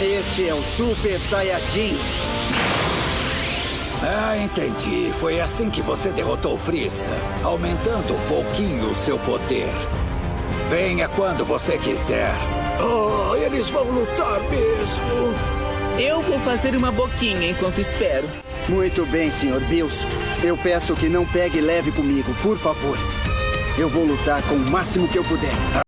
Este é o Super Saiyajin. Ah, entendi. Foi assim que você derrotou Frieza, aumentando um pouquinho o seu poder. Venha quando você quiser. Oh, eles vão lutar mesmo. Eu vou fazer uma boquinha enquanto espero. Muito bem, Sr. Bills. Eu peço que não pegue leve comigo, por favor. Eu vou lutar com o máximo que eu puder.